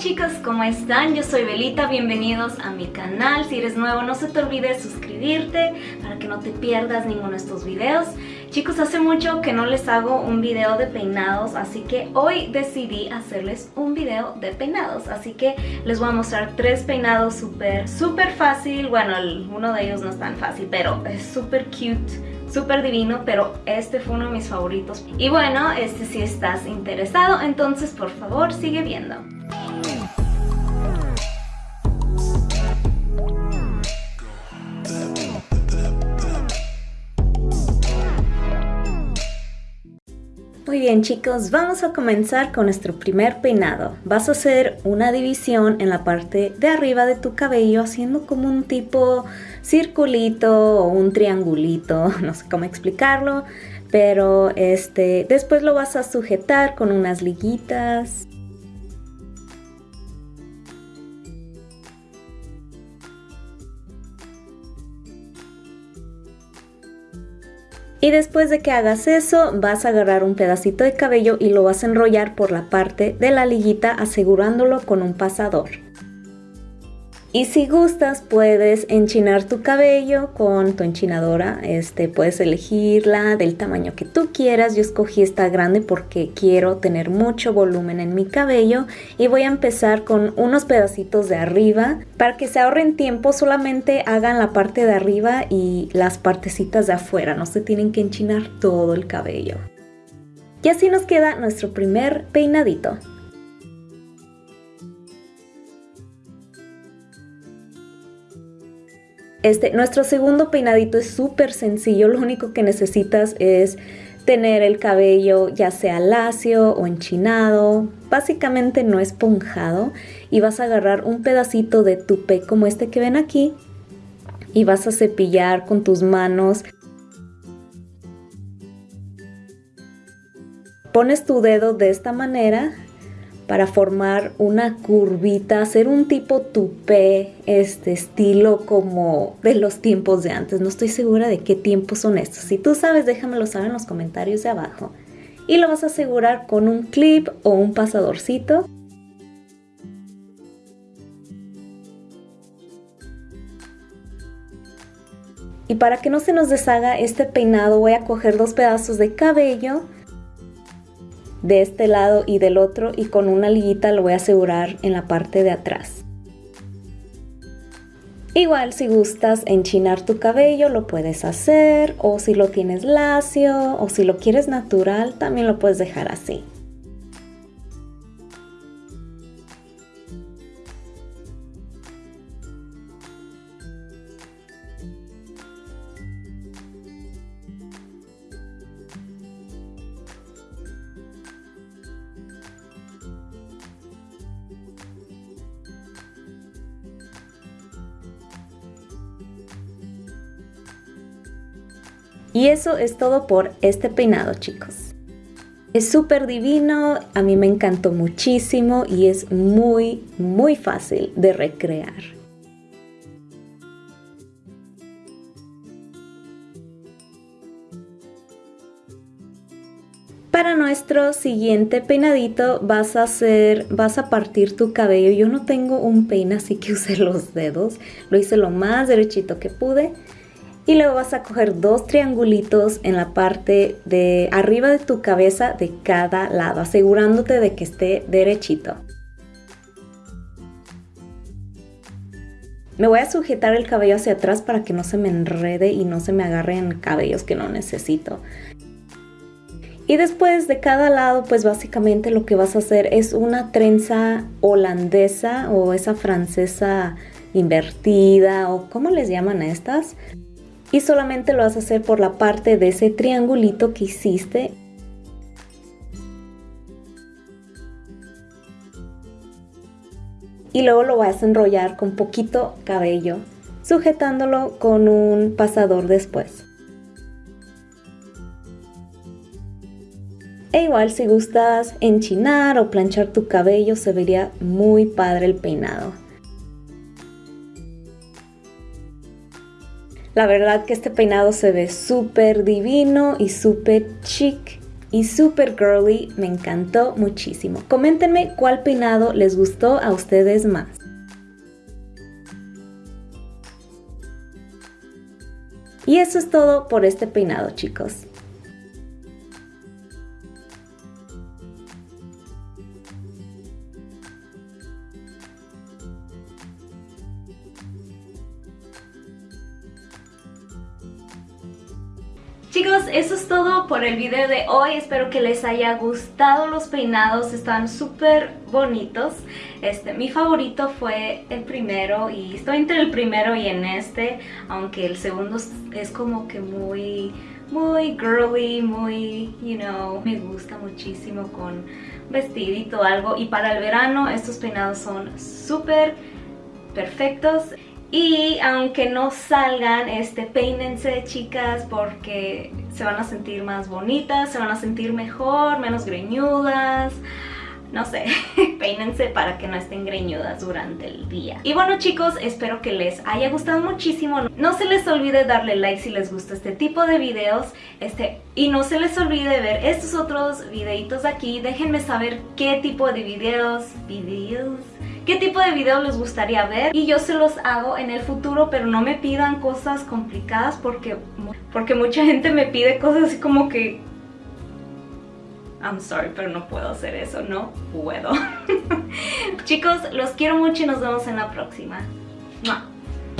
chicos, ¿cómo están? Yo soy Belita, bienvenidos a mi canal. Si eres nuevo no se te olvide suscribirte para que no te pierdas ninguno de estos videos. Chicos, hace mucho que no les hago un video de peinados, así que hoy decidí hacerles un video de peinados. Así que les voy a mostrar tres peinados súper, súper fácil. Bueno, uno de ellos no es tan fácil, pero es súper cute súper divino, pero este fue uno de mis favoritos. Y bueno, este si estás interesado, entonces por favor sigue viendo. Muy bien chicos, vamos a comenzar con nuestro primer peinado. Vas a hacer una división en la parte de arriba de tu cabello haciendo como un tipo circulito o un triangulito, no sé cómo explicarlo, pero este, después lo vas a sujetar con unas liguitas Y después de que hagas eso, vas a agarrar un pedacito de cabello y lo vas a enrollar por la parte de la liguita asegurándolo con un pasador. Y si gustas puedes enchinar tu cabello con tu enchinadora, este, puedes elegirla del tamaño que tú quieras. Yo escogí esta grande porque quiero tener mucho volumen en mi cabello y voy a empezar con unos pedacitos de arriba. Para que se ahorren tiempo solamente hagan la parte de arriba y las partecitas de afuera, no se tienen que enchinar todo el cabello. Y así nos queda nuestro primer peinadito. Este, nuestro segundo peinadito es súper sencillo, lo único que necesitas es tener el cabello ya sea lacio o enchinado, básicamente no esponjado y vas a agarrar un pedacito de tupé como este que ven aquí y vas a cepillar con tus manos. Pones tu dedo de esta manera para formar una curvita, hacer un tipo tupé, este estilo como de los tiempos de antes. No estoy segura de qué tiempos son estos. Si tú sabes, déjamelo saber en los comentarios de abajo. Y lo vas a asegurar con un clip o un pasadorcito. Y para que no se nos deshaga este peinado voy a coger dos pedazos de cabello de este lado y del otro y con una liguita lo voy a asegurar en la parte de atrás. Igual si gustas enchinar tu cabello lo puedes hacer o si lo tienes lacio o si lo quieres natural también lo puedes dejar así. Y eso es todo por este peinado chicos. Es súper divino, a mí me encantó muchísimo y es muy muy fácil de recrear. Para nuestro siguiente peinadito vas a hacer, vas a partir tu cabello. Yo no tengo un peine así que usé los dedos, lo hice lo más derechito que pude y luego vas a coger dos triangulitos en la parte de arriba de tu cabeza de cada lado, asegurándote de que esté derechito. Me voy a sujetar el cabello hacia atrás para que no se me enrede y no se me agarren cabellos que no necesito. Y después de cada lado, pues básicamente lo que vas a hacer es una trenza holandesa o esa francesa invertida o ¿cómo les llaman a estas? Y solamente lo vas a hacer por la parte de ese triangulito que hiciste. Y luego lo vas a enrollar con poquito cabello sujetándolo con un pasador después. E igual si gustas enchinar o planchar tu cabello se vería muy padre el peinado La verdad que este peinado se ve súper divino y súper chic y super girly, me encantó muchísimo. Coméntenme cuál peinado les gustó a ustedes más. Y eso es todo por este peinado chicos. Chicos, eso es todo por el video de hoy. Espero que les haya gustado los peinados. Están súper bonitos. Este, mi favorito fue el primero y estoy entre el primero y en este. Aunque el segundo es como que muy, muy girly, muy, you know, me gusta muchísimo con vestidito algo. Y para el verano estos peinados son súper perfectos. Y aunque no salgan, este, peínense chicas porque se van a sentir más bonitas, se van a sentir mejor, menos greñudas no sé, peínense para que no estén greñudas durante el día. Y bueno chicos, espero que les haya gustado muchísimo. No se les olvide darle like si les gusta este tipo de videos. Este, y no se les olvide ver estos otros videitos aquí. Déjenme saber qué tipo de videos, videos, qué tipo de videos les gustaría ver y yo se los hago en el futuro pero no me pidan cosas complicadas porque, porque mucha gente me pide cosas así como que I'm sorry, pero no puedo hacer eso, no puedo. Chicos, los quiero mucho y nos vemos en la próxima.